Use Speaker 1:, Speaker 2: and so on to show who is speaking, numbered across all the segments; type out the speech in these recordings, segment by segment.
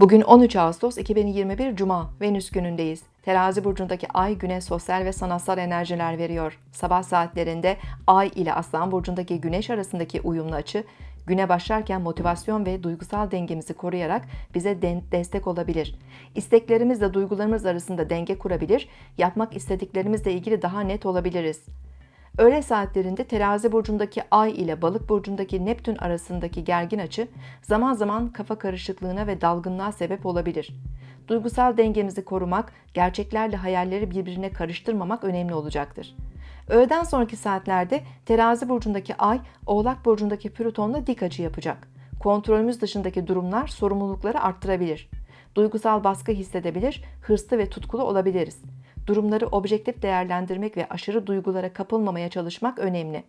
Speaker 1: Bugün 13 Ağustos 2021 Cuma, Venüs günündeyiz. Terazi burcundaki Ay güne sosyal ve sanatsal enerjiler veriyor. Sabah saatlerinde Ay ile Aslan burcundaki Güneş arasındaki uyumlu açı, güne başlarken motivasyon ve duygusal dengemizi koruyarak bize destek olabilir. İsteklerimizle duygularımız arasında denge kurabilir, yapmak istediklerimizle ilgili daha net olabiliriz. Öğle saatlerinde terazi burcundaki ay ile balık burcundaki Neptün arasındaki gergin açı zaman zaman kafa karışıklığına ve dalgınlığa sebep olabilir. Duygusal dengemizi korumak, gerçeklerle hayalleri birbirine karıştırmamak önemli olacaktır. Öğleden sonraki saatlerde terazi burcundaki ay, oğlak burcundaki Plüton'la dik açı yapacak. Kontrolümüz dışındaki durumlar sorumlulukları arttırabilir. Duygusal baskı hissedebilir, hırslı ve tutkulu olabiliriz durumları objektif değerlendirmek ve aşırı duygulara kapılmamaya çalışmak önemli.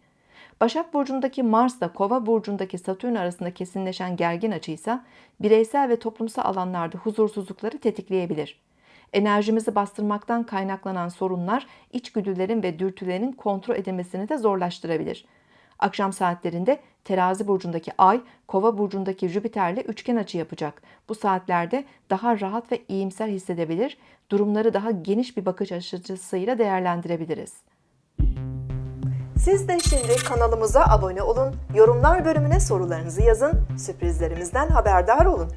Speaker 1: Başak Burcu'ndaki Mars da Kova Burcu'ndaki Satürn arasında kesinleşen gergin açıysa bireysel ve toplumsal alanlarda huzursuzlukları tetikleyebilir. Enerjimizi bastırmaktan kaynaklanan sorunlar içgüdülerin ve dürtülerin kontrol edilmesini de zorlaştırabilir. Akşam saatlerinde terazi burcundaki ay, kova burcundaki Jüpiter'le üçgen açı yapacak. Bu saatlerde daha rahat ve iyimser hissedebilir, durumları daha geniş bir bakış açısıyla değerlendirebiliriz.
Speaker 2: Siz de şimdi kanalımıza abone olun, yorumlar bölümüne sorularınızı yazın, sürprizlerimizden haberdar olun.